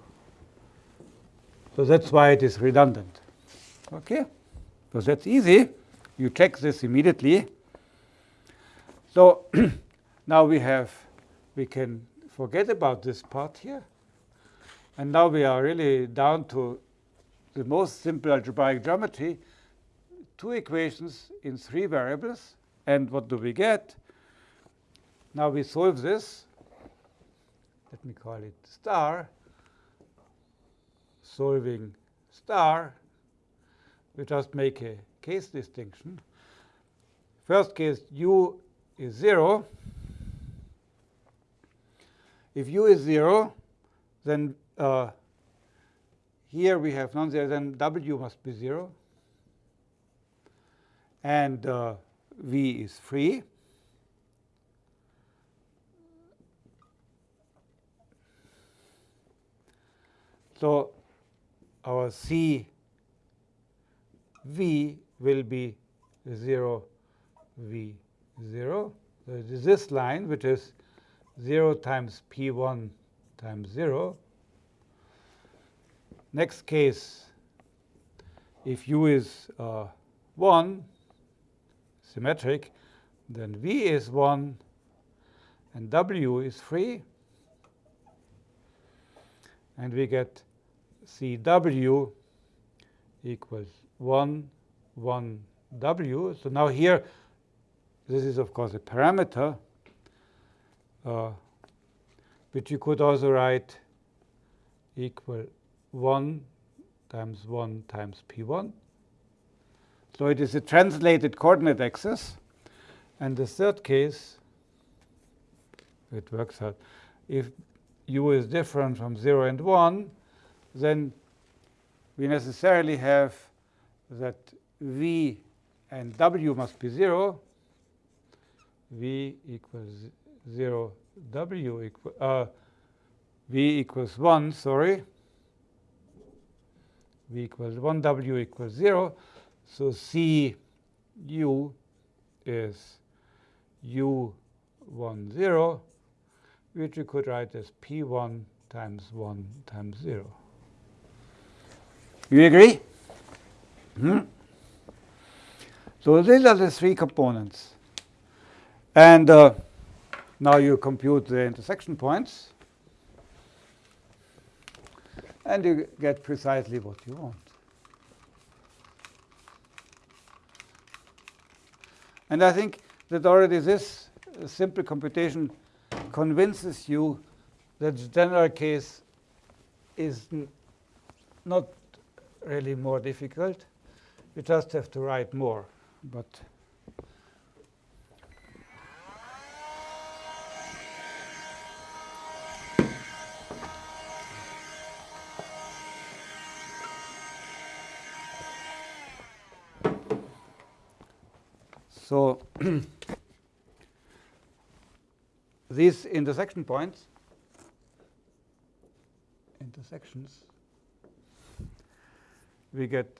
Speaker 1: So that's why it is redundant. Okay? So that's easy. You check this immediately. So now we have, we can forget about this part here. And now we are really down to the most simple algebraic geometry, two equations in three variables. And what do we get? Now we solve this let me call it star, solving star, we just make a case distinction. first case, u is 0. If u is 0, then uh, here we have non-zero, then w must be 0. And uh, v is free. So our C V will be 0 V 0. So it is this line, which is 0 times P1 times 0. Next case, if U is uh, 1, symmetric, then V is 1 and W is free. And we get CW equals 1, 1 W. So now here, this is, of course, a parameter, uh, which you could also write equal 1 times 1 times P1. So it is a translated coordinate axis. And the third case, it works out, if u is different from 0 and 1, then we necessarily have that v and w must be 0. v equals 0, w equal, uh, v equals 1, sorry. v equals 1, w equals 0. So c u is u1, 0, which we could write as p1 times 1 times 0. You agree? Hmm? So these are the three components. And uh, now you compute the intersection points. And you get precisely what you want. And I think that already this simple computation convinces you that the general case is not really more difficult. You just have to write more. But so these intersection points, intersections, we get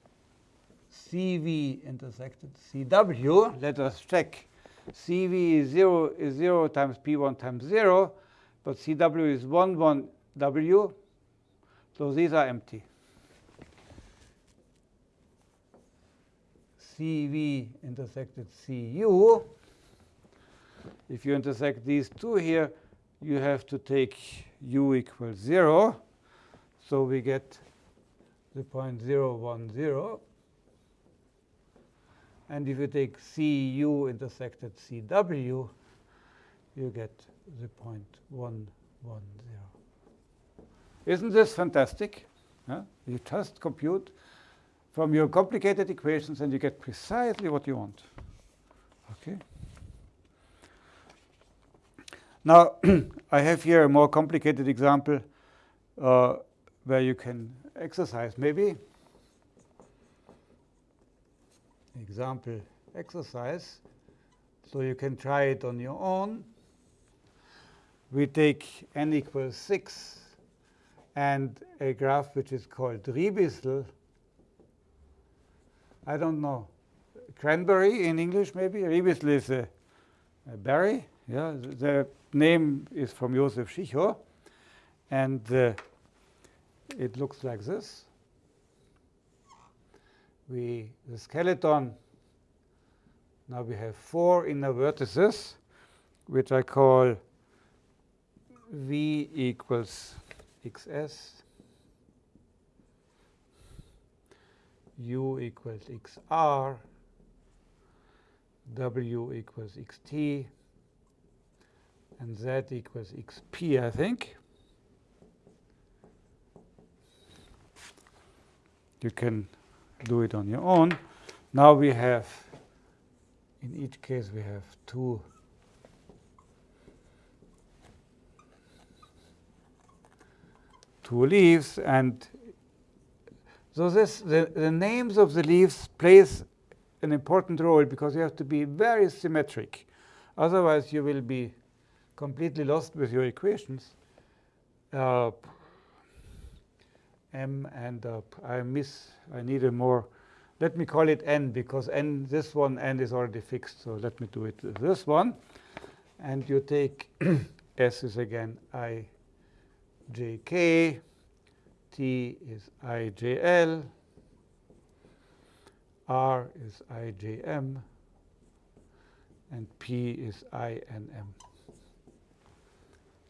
Speaker 1: CV intersected CW. Let us check. CV is 0 is 0 times P1 times 0, but CW is 1, 1 W. So these are empty. CV intersected CU. If you intersect these two here, you have to take u equals 0. So we get the point 0, 1, 0. And if you take CU intersected CW, you get the point 1, 1, 0. Isn't this fantastic? Yeah? You just compute from your complicated equations and you get precisely what you want. Okay. Now, I have here a more complicated example uh, where you can exercise maybe. Example exercise. So you can try it on your own. We take n equals 6 and a graph which is called Ribisel. I don't know. Cranberry in English, maybe? Ribisel is a, a berry. Yeah, the name is from Josef Schicho. And uh, it looks like this. We, the skeleton, now we have four inner vertices, which I call V equals xs, u equals xr, w equals xt, and z equals xp, I think. You can do it on your own. Now we have in each case we have two two leaves and so this the, the names of the leaves plays an important role because you have to be very symmetric otherwise you will be completely lost with your equations uh, m and uh, I miss I need a more. Let me call it n because n this one n is already fixed so let me do it this one. And you take s is again i j k t is i j l r is i j m and p is i n m.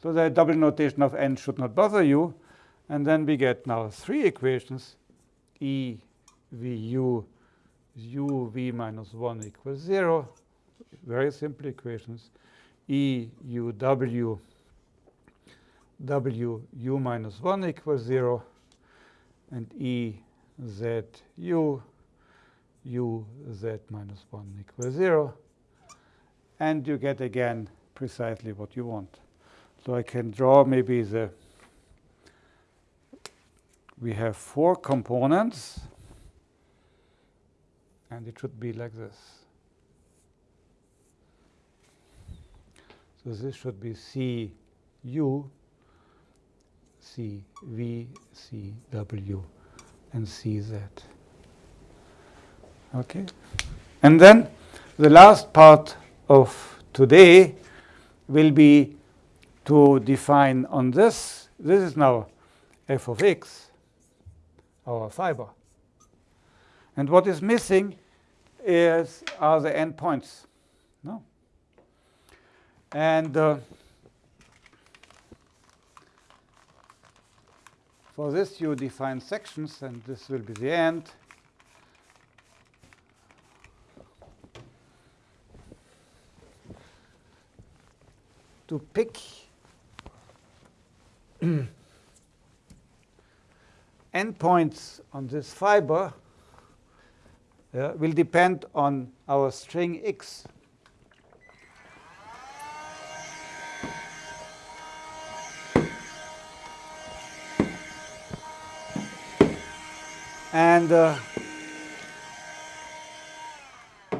Speaker 1: So the double notation of n should not bother you and then we get now three equations, E v u u v minus 1 equals 0. Very simple equations. E u w w u minus 1 equals 0. And E z u u z minus 1 equals 0. And you get again precisely what you want. So I can draw maybe the we have four components, and it should be like this. So this should be C U, C V, C W, and C Z. Okay? And then the last part of today will be to define on this. This is now f of x our fiber. And what is missing is are the endpoints. No. And uh, for this you define sections, and this will be the end. To pick endpoints on this fiber uh, will depend on our string x. And uh,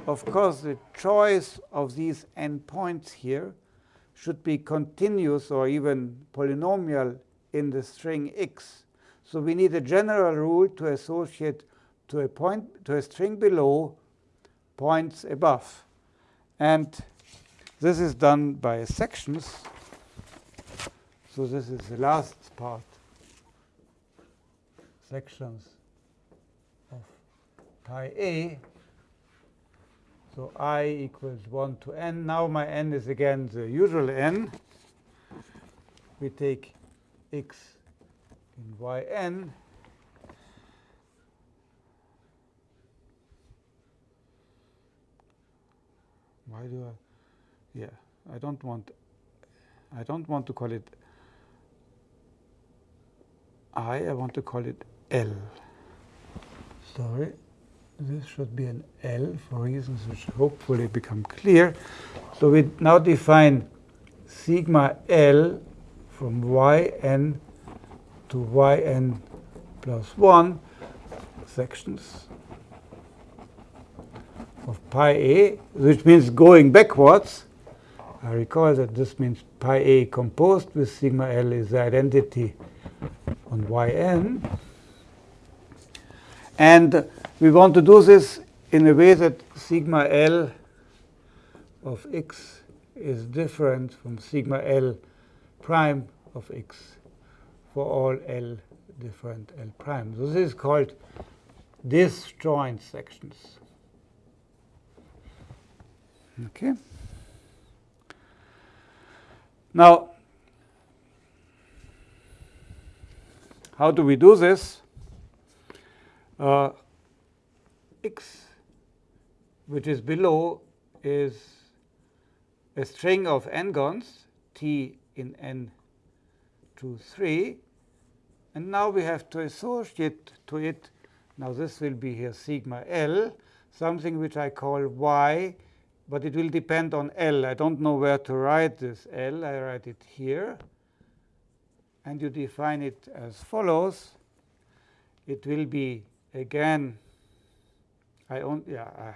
Speaker 1: of course, the choice of these endpoints here should be continuous or even polynomial in the string x. So we need a general rule to associate to a point to a string below points above. And this is done by sections. So this is the last part. Sections of pi a. So i equals 1 to n. Now my n is again the usual n. We take x in yn why do I yeah I don't want I don't want to call it I I want to call it L. Sorry this should be an L for reasons which hopefully become clear. So we now define sigma L from yn to yn plus 1 sections of pi a, which means going backwards. I recall that this means pi a composed with sigma l is the identity on yn. And we want to do this in a way that sigma l of x is different from sigma l prime of x for all L different L prime. So this is called disjoint sections. Okay. Now, how do we do this? Uh, x, which is below, is a string of n-gons, t in n to 3, and now we have to associate to it, now this will be here sigma L, something which I call y but it will depend on L. I don't know where to write this L. I write it here. And you define it as follows. It will be, again, I own, yeah, uh,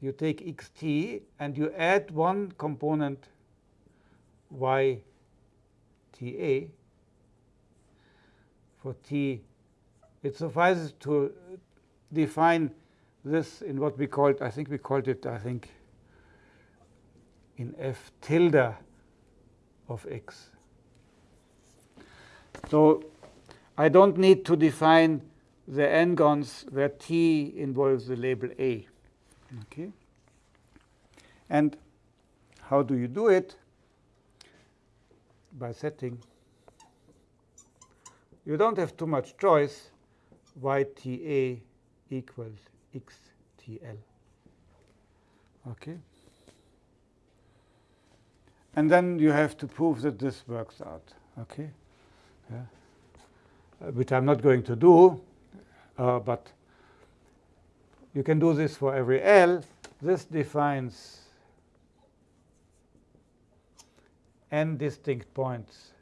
Speaker 1: you take xt and you add one component yta for t. It suffices to define this in what we called, I think we called it, I think, in f tilde of x. So I don't need to define the n-gons where t involves the label a. Okay. And how do you do it? By setting. You don't have too much choice. yta equals xtl. Okay. And then you have to prove that this works out. Okay. Yeah. Uh, which I'm not going to do, uh, but you can do this for every L. This defines n distinct points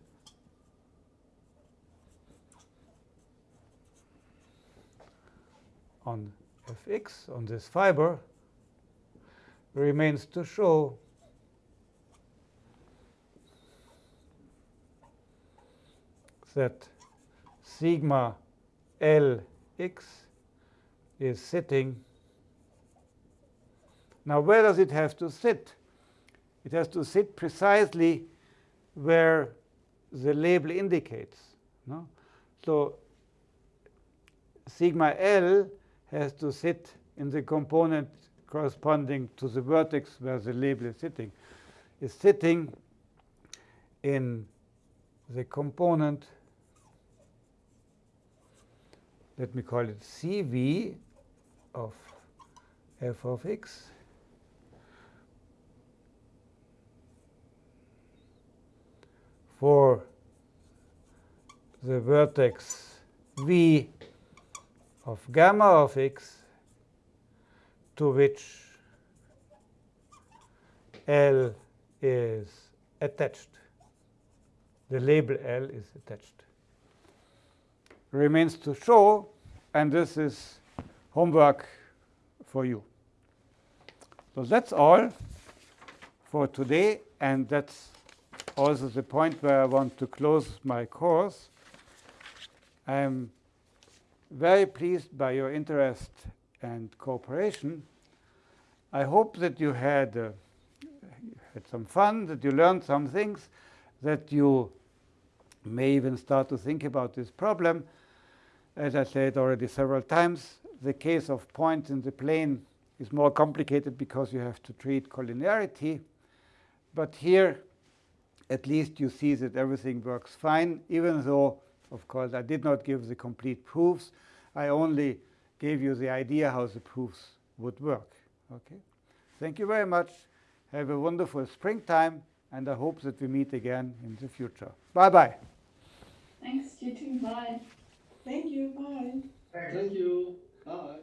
Speaker 1: on fx, on this fiber, remains to show that sigma Lx is sitting. Now, where does it have to sit? It has to sit precisely where the label indicates. No? So sigma L has to sit in the component corresponding to the vertex where the label is sitting. Is sitting in the component let me call it Cv of f of x for the vertex v of gamma of x to which L is attached. The label L is attached remains to show, and this is homework for you. So that's all for today, and that's also the point where I want to close my course. I am very pleased by your interest and cooperation. I hope that you had, uh, had some fun, that you learned some things, that you may even start to think about this problem. As I said already several times, the case of points in the plane is more complicated because you have to treat collinearity. But here, at least you see that everything works fine, even though, of course, I did not give the complete proofs. I only gave you the idea how the proofs would work. Okay. Thank you very much. Have a wonderful springtime, and I hope that we meet again in the future. Bye-bye.
Speaker 2: Thanks, you too. Bye.
Speaker 3: Thank you. Bye.
Speaker 4: Thank you. Bye.